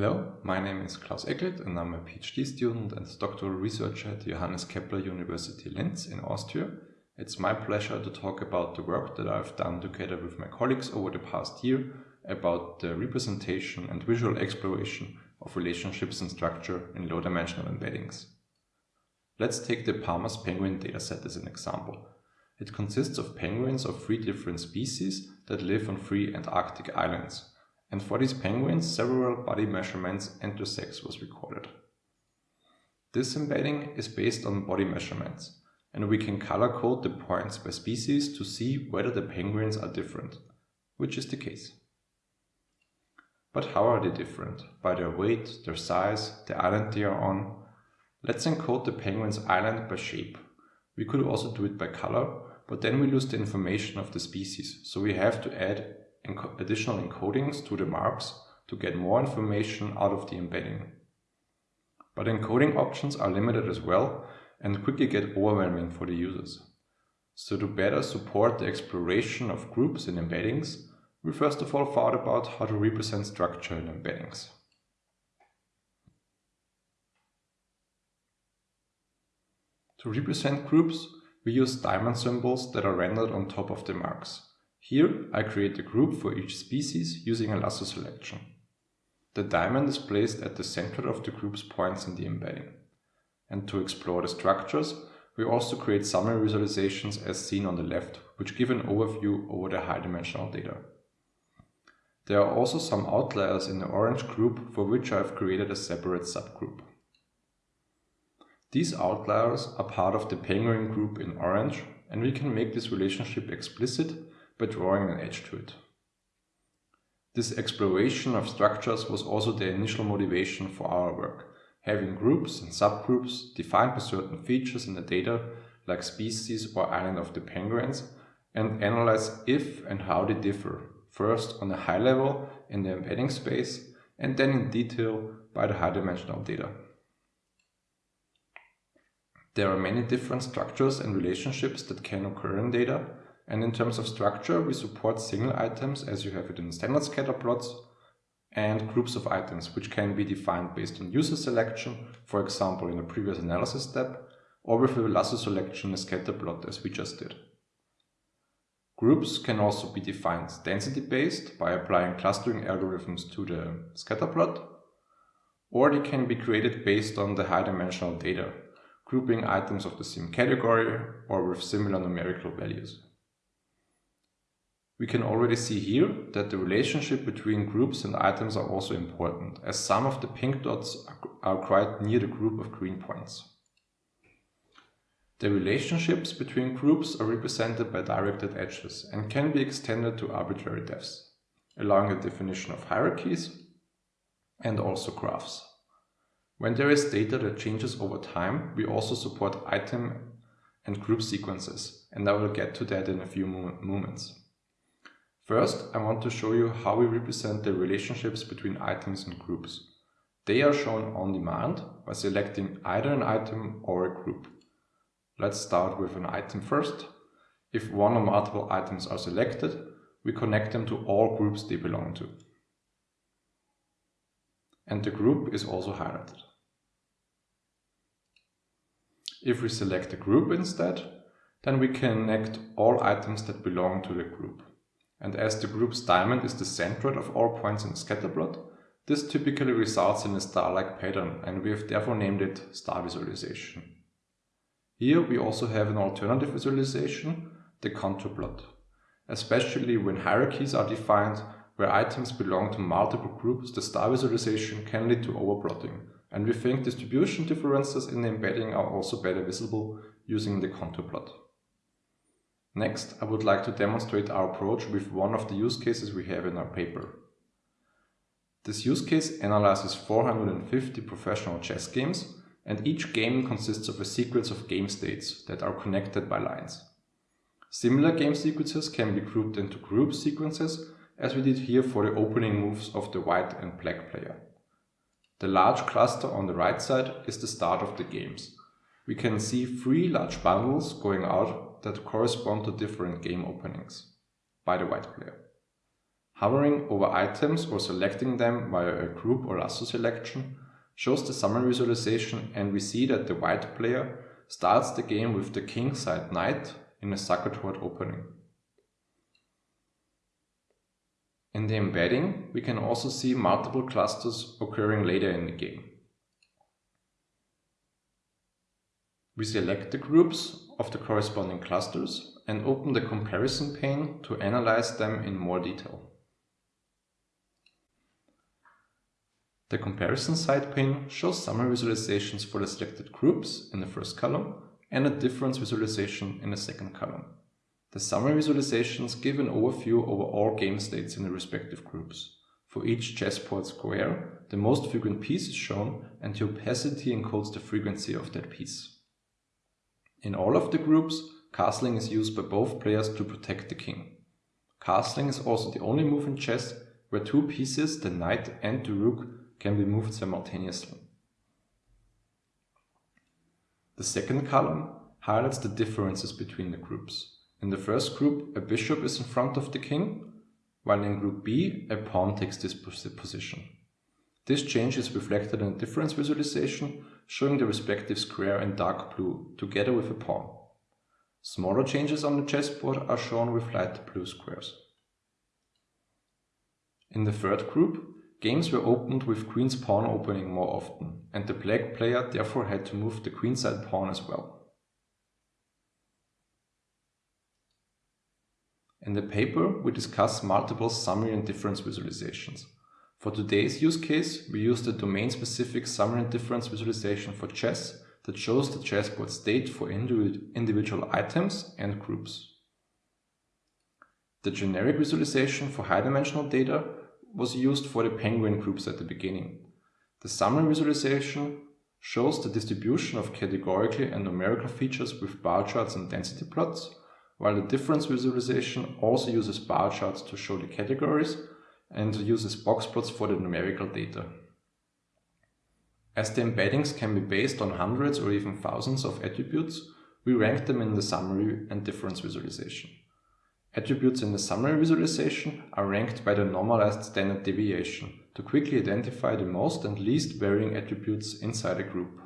Hello, my name is Klaus Eckelt and I'm a PhD student and doctoral researcher at Johannes Kepler University Linz in Austria. It's my pleasure to talk about the work that I've done together with my colleagues over the past year about the representation and visual exploration of relationships and structure in low-dimensional embeddings. Let's take the Palmer's penguin dataset as an example. It consists of penguins of three different species that live on three Antarctic islands and for these penguins several body measurements and their sex was recorded. This embedding is based on body measurements, and we can color code the points by species to see whether the penguins are different, which is the case. But how are they different? By their weight, their size, the island they are on? Let's encode the penguin's island by shape. We could also do it by color, but then we lose the information of the species, so we have to add additional encodings to the marks to get more information out of the embedding. But encoding options are limited as well and quickly get overwhelming for the users. So to better support the exploration of groups in embeddings, we first of all thought about how to represent structure in embeddings. To represent groups, we use diamond symbols that are rendered on top of the marks. Here I create a group for each species using a lasso selection. The diamond is placed at the center of the group's points in the embedding. And to explore the structures, we also create summary visualizations as seen on the left, which give an overview over the high-dimensional data. There are also some outliers in the orange group for which I have created a separate subgroup. These outliers are part of the penguin group in orange and we can make this relationship explicit by drawing an edge to it. This exploration of structures was also the initial motivation for our work, having groups and subgroups defined by certain features in the data like species or island of the penguins and analyze if and how they differ, first on a high level in the embedding space and then in detail by the high-dimensional data. There are many different structures and relationships that can occur in data and in terms of structure, we support single items as you have it in standard scatter plots and groups of items, which can be defined based on user selection, for example, in a previous analysis step, or with a lasso selection in a scatter plot as we just did. Groups can also be defined density-based by applying clustering algorithms to the scatter plot, or they can be created based on the high-dimensional data, grouping items of the same category or with similar numerical values. We can already see here that the relationship between groups and items are also important, as some of the pink dots are quite near the group of green points. The relationships between groups are represented by directed edges and can be extended to arbitrary depths, allowing the definition of hierarchies and also graphs. When there is data that changes over time, we also support item and group sequences, and I will get to that in a few moments. First, I want to show you how we represent the relationships between items and groups. They are shown on demand by selecting either an item or a group. Let's start with an item first. If one or multiple items are selected, we connect them to all groups they belong to. And the group is also highlighted. If we select a group instead, then we connect all items that belong to the group. And as the group's diamond is the centroid of all points in the scatterplot, this typically results in a star-like pattern and we have therefore named it star visualization. Here we also have an alternative visualization, the contour plot, especially when hierarchies are defined where items belong to multiple groups, the star visualization can lead to overplotting, and we think distribution differences in the embedding are also better visible using the contour plot. Next, I would like to demonstrate our approach with one of the use cases we have in our paper. This use case analyzes 450 professional chess games and each game consists of a sequence of game states that are connected by lines. Similar game sequences can be grouped into group sequences as we did here for the opening moves of the white and black player. The large cluster on the right side is the start of the games. We can see three large bundles going out that correspond to different game openings by the white player. Hovering over items or selecting them via a group or lasso selection shows the summary visualization and we see that the white player starts the game with the king side knight in a Zukertort opening. In the embedding, we can also see multiple clusters occurring later in the game. We select the groups of the corresponding clusters and open the comparison pane to analyze them in more detail. The comparison side pane shows summary visualizations for the selected groups in the first column and a difference visualization in the second column. The summary visualizations give an overview over all game states in the respective groups. For each chessboard square, the most frequent piece is shown and the opacity encodes the frequency of that piece. In all of the groups, castling is used by both players to protect the king. Castling is also the only move in chess where two pieces, the knight and the rook, can be moved simultaneously. The second column highlights the differences between the groups. In the first group, a bishop is in front of the king, while in group B, a pawn takes this position. This change is reflected in a difference visualization, showing the respective square in dark blue, together with a pawn. Smaller changes on the chessboard are shown with light blue squares. In the third group, games were opened with queen's pawn opening more often, and the black player therefore had to move the queenside pawn as well. In the paper, we discuss multiple summary and difference visualizations. For today's use case, we use the domain-specific summary and difference visualization for chess that shows the chessboard state for individual items and groups. The generic visualization for high-dimensional data was used for the penguin groups at the beginning. The summary visualization shows the distribution of categorical and numerical features with bar charts and density plots, while the difference visualization also uses bar charts to show the categories and uses box plots for the numerical data. As the embeddings can be based on hundreds or even thousands of attributes, we rank them in the summary and difference visualization. Attributes in the summary visualization are ranked by the normalized standard deviation to quickly identify the most and least varying attributes inside a group.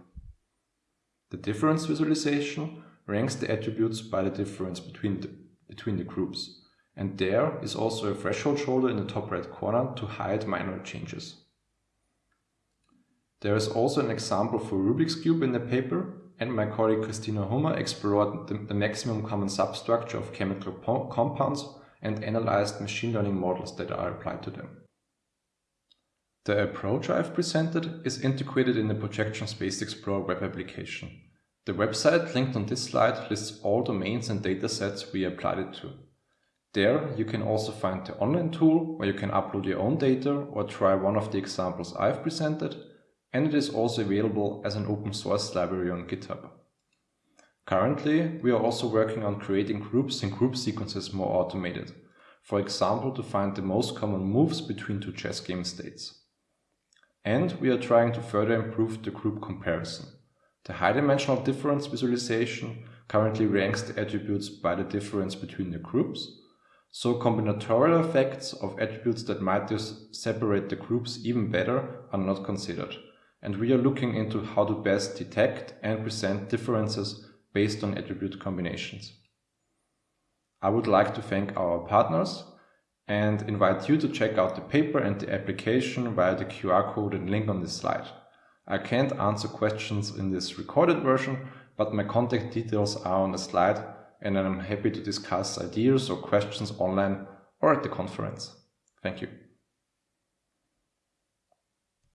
The difference visualization ranks the attributes by the difference between the, between the groups. And there is also a threshold shoulder in the top right corner to hide minor changes. There is also an example for Rubik's Cube in the paper and my colleague Christina Humer explored the, the maximum common substructure of chemical compounds and analyzed machine learning models that are applied to them. The approach I've presented is integrated in the Projection Space Explorer web application. The website linked on this slide lists all domains and datasets we applied it to. There you can also find the online tool where you can upload your own data or try one of the examples I've presented and it is also available as an open source library on GitHub. Currently, we are also working on creating groups and group sequences more automated, for example to find the most common moves between two chess game states. And we are trying to further improve the group comparison. The high-dimensional difference visualization currently ranks the attributes by the difference between the groups, so combinatorial effects of attributes that might separate the groups even better are not considered, and we are looking into how to best detect and present differences based on attribute combinations. I would like to thank our partners and invite you to check out the paper and the application via the QR code and link on this slide. I can't answer questions in this recorded version, but my contact details are on the slide and I'm happy to discuss ideas or questions online or at the conference. Thank you.